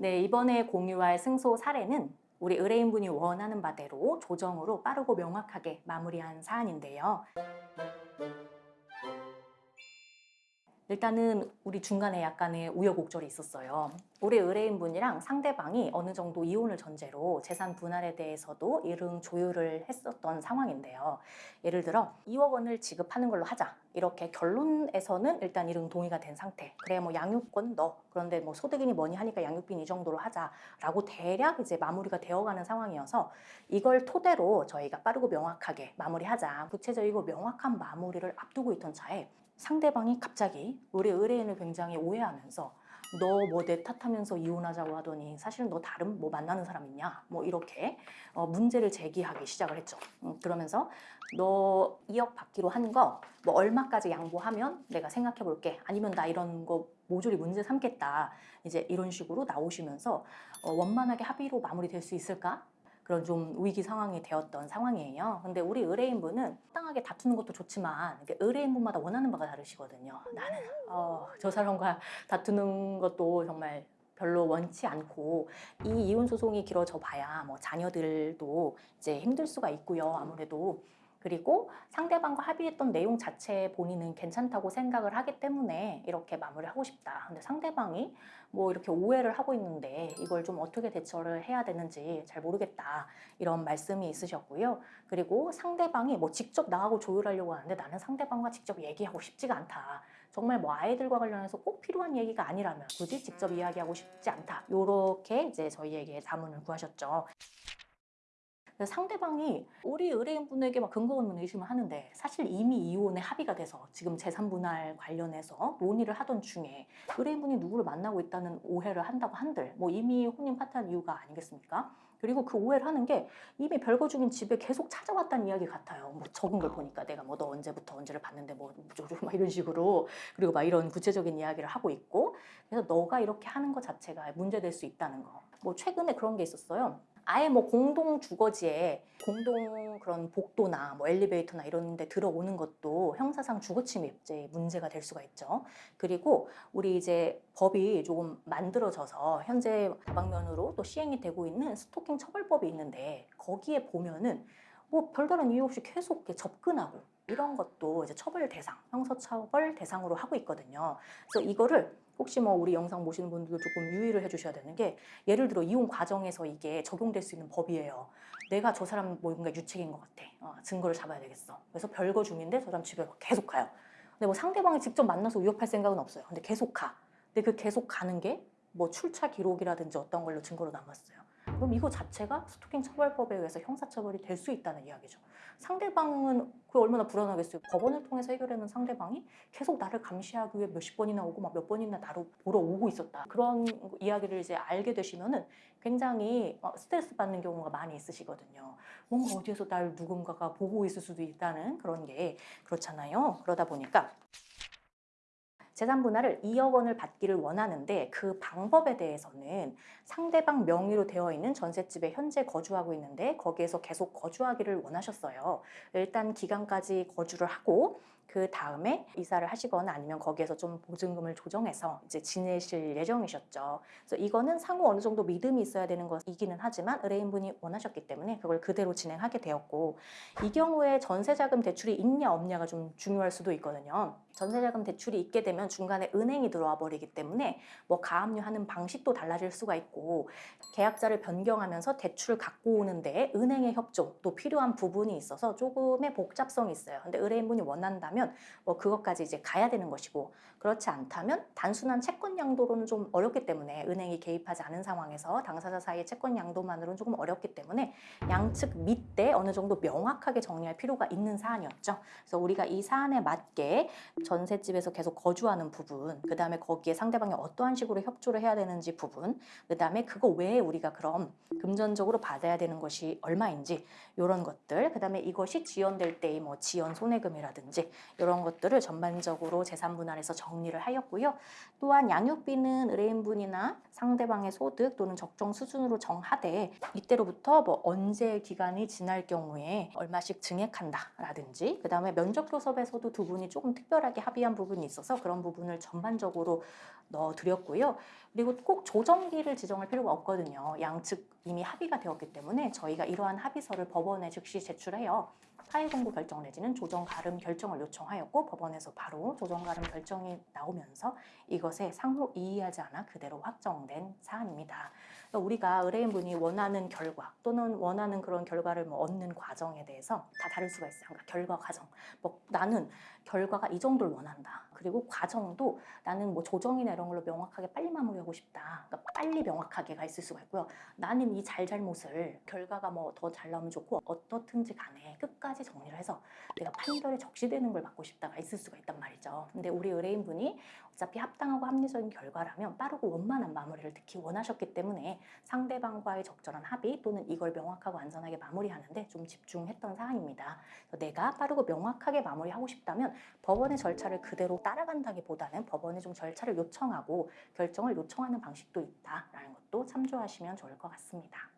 네, 이번에 공유할 승소 사례는 우리 의뢰인분이 원하는 바대로 조정으로 빠르고 명확하게 마무리한 사안인데요. 일단은 우리 중간에 약간의 우여곡절이 있었어요. 우리 의뢰인분이랑 상대방이 어느 정도 이혼을 전제로 재산 분할에 대해서도 이른 조율을 했었던 상황인데요. 예를 들어 2억 원을 지급하는 걸로 하자. 이렇게 결론에서는 일단 이른 동의가 된 상태. 그래 뭐 양육권 너. 그런데 뭐 소득인이 뭐니 하니까 양육비는 이 정도로 하자라고 대략 이제 마무리가 되어가는 상황이어서 이걸 토대로 저희가 빠르고 명확하게 마무리하자. 구체적이고 명확한 마무리를 앞두고 있던 차에 상대방이 갑자기 우리 의뢰인을 굉장히 오해하면서 너 뭐 내 탓하면서 이혼하자고 하더니 사실은 너 다른 뭐 만나는 사람 있냐? 뭐 이렇게 어, 문제를 제기하기 시작을 했죠. 음, 그러면서 너 2억 받기로 한 거 뭐 얼마까지 양보하면 내가 생각해 볼게. 아니면 나 이런 거 모조리 문제 삼겠다. 이제 이런 식으로 나오시면서 어, 원만하게 합의로 마무리될 수 있을까 그런 좀 위기 상황이 되었던 상황이에요. 근데 우리 의뢰인분은 땅하게 다투는 것도 좋지만 의뢰인분마다 원하는 바가 다르시거든요. 나는 어, 저 사람과 다투는 것도 정말 별로 원치 않고 이 이혼 소송이 길어져 봐야 뭐 자녀들도 이제 힘들 수가 있고요. 아무래도 그리고 상대방과 합의했던 내용 자체에 본인은 괜찮다고 생각을 하기 때문에 이렇게 마무리를 하고 싶다. 근데 상대방이 뭐 이렇게 오해를 하고 있는데 이걸 좀 어떻게 대처를 해야 되는지 잘 모르겠다. 이런 말씀이 있으셨고요. 그리고 상대방이 뭐 직접 나하고 조율하려고 하는데 나는 상대방과 직접 얘기하고 싶지가 않다. 정말 뭐 아이들과 관련해서 꼭 필요한 얘기가 아니라면 굳이 직접 이야기하고 싶지 않다. 이렇게 이제 저희에게 자문을 구하셨죠. 상대방이 우리 의뢰인분에게 막 근거 없는 의심을 하는데 사실 이미 이혼에 합의가 돼서 지금 재산 분할 관련해서 논의를 하던 중에 의뢰인분이 누구를 만나고 있다는 오해를 한다고 한들 뭐 이미 혼인 파트한 이유가 아니겠습니까? 그리고 그 오해를 하는 게 이미 별거 중인 집에 계속 찾아왔다는 이야기 같아요. 뭐 적은 걸 보니까 내가 뭐 너 언제부터 언제를 봤는데 뭐 어쩌고 막 이런 식으로 그리고 막 이런 구체적인 이야기를 하고 있고 그래서 너가 이렇게 하는 것 자체가 문제될 수 있다는 거. 뭐 최근에 그런 게 있었어요. 아예 뭐 공동 주거지에 공동 그런 복도나 뭐 엘리베이터나 이런 데 들어오는 것도 형사상 주거 침입죄 문제가 될 수가 있죠. 그리고 우리 이제 법이 조금 만들어져서 현재 다방면으로 또 시행이 되고 있는 스토킹 처벌법이 있는데 거기에 보면은 뭐 별다른 이유 없이 계속 접근하고 이런 것도 이제 처벌 대상, 형사처벌 대상으로 하고 있거든요. 그래서 이거를 혹시 뭐 우리 영상 보시는 분들도 조금 유의를 해주셔야 되는 게 예를 들어 이혼 과정에서 이게 적용될 수 있는 법이에요. 내가 저 사람 뭔가 유책인 것 같아. 어, 증거를 잡아야 되겠어. 그래서 별거 중인데 저 사람 집에 계속 가요. 근데 뭐 상대방이 직접 만나서 위협할 생각은 없어요. 근데 계속 가. 근데 그 계속 가는 게 뭐 출차 기록이라든지 어떤 걸로 증거로 남았어요. 그럼 이거 자체가 스토킹 처벌법에 의해서 형사처벌이 될 수 있다는 이야기죠. 상대방은 그게 얼마나 불안하겠어요. 법원을 통해서 해결하는 상대방이 계속 나를 감시하기 위해 몇십 번이나 오고 막 몇 번이나 나를 보러 오고 있었다. 그런 이야기를 이제 알게 되시면은 굉장히 어, 스트레스 받는 경우가 많이 있으시거든요. 뭔가 어디에서 날 누군가가 보고 있을 수도 있다는 그런 게 그렇잖아요. 그러다 보니까 재산 분할을 2억 원을 받기를 원하는데 그 방법에 대해서는 상대방 명의로 되어 있는 전셋집에 현재 거주하고 있는데 거기에서 계속 거주하기를 원하셨어요. 일단 기간까지 거주를 하고 그 다음에 이사를 하시거나 아니면 거기에서 좀 보증금을 조정해서 이제 지내실 예정이셨죠. 그래서 이거는 상호 어느 정도 믿음이 있어야 되는 것이기는 하지만 의뢰인분이 원하셨기 때문에 그걸 그대로 진행하게 되었고 이 경우에 전세자금 대출이 있냐 없냐가 좀 중요할 수도 있거든요. 전세자금 대출이 있게 되면 중간에 은행이 들어와 버리기 때문에 뭐 가압류하는 방식도 달라질 수가 있고 계약자를 변경하면서 대출을 갖고 오는데 은행의 협조도 필요한 부분이 있어서 조금의 복잡성이 있어요. 근데 의뢰인분이 원한다면 뭐 그것까지 이제 가야 되는 것이고 그렇지 않다면 단순한 채권 양도로는 좀 어렵기 때문에 은행이 개입하지 않은 상황에서 당사자 사이의 채권 양도만으로는 조금 어렵기 때문에 양측 밑에 어느 정도 명확하게 정리할 필요가 있는 사안이었죠. 그래서 우리가 이 사안에 맞게 전셋집에서 계속 거주하는 부분, 그 다음에 거기에 상대방이 어떠한 식으로 협조를 해야 되는지 부분, 그 다음에 그거 외에 우리가 그럼 금전적으로 받아야 되는 것이 얼마인지 이런 것들, 그 다음에 이것이 지연될 때의 뭐 지연 손해금이라든지 이런 것들을 전반적으로 재산 분할에서 정 정리를 하였고요. 또한 양육비는 의뢰인분이나 상대방의 소득 또는 적정 수준으로 정하되 이때로부터 뭐 언제 기간이 지날 경우에 얼마씩 증액한다라든지 그 다음에 면접 교섭에서도 두 분이 조금 특별하게 합의한 부분이 있어서 그런 부분을 전반적으로 넣어 드렸고요. 그리고 꼭 조정기를 지정할 필요가 없거든요. 양측 이미 합의가 되었기 때문에 저희가 이러한 합의서를 법원에 즉시 제출해요. 파일 공고 결정 내지는 조정 가름 결정을 요청하였고 법원에서 바로 조정 가름 결정이 나오면서 이것에 상호 이의하지 않아 그대로 확정된 사안입니다. 우리가 의뢰인분이 원하는 결과 또는 원하는 그런 결과를 뭐 얻는 과정에 대해서 다 다를 수가 있어요. 그러니까 결과 과정. 뭐 나는 결과가 이 정도를 원한다. 그리고 과정도 나는 뭐 조정이나 이런 걸로 명확하게 빨리 마무리하고 싶다. 그러니까 빨리 명확하게가 있을 수가 있고요. 나는 이 잘잘못을 결과가 뭐 더 잘 나오면 좋고 어떻든지 간에 끝까지 정리를 해서 내가 판결에 적시되는 걸 받고 싶다가 있을 수가 있단 말이죠. 근데 우리 의뢰인분이 어차피 합당하고 합리적인 결과라면 빠르고 원만한 마무리를 특히 원하셨기 때문에 상대방과의 적절한 합의 또는 이걸 명확하고 안전하게 마무리하는데 좀 집중했던 사안입니다. 그래서 내가 빠르고 명확하게 마무리하고 싶다면 법원의 절차를 그대로 따라간다기보다는 법원에 좀 절차를 요청 하고 결정을 요청하는 방식도 있다라는 것도 참조하시면 좋을 것 같습니다.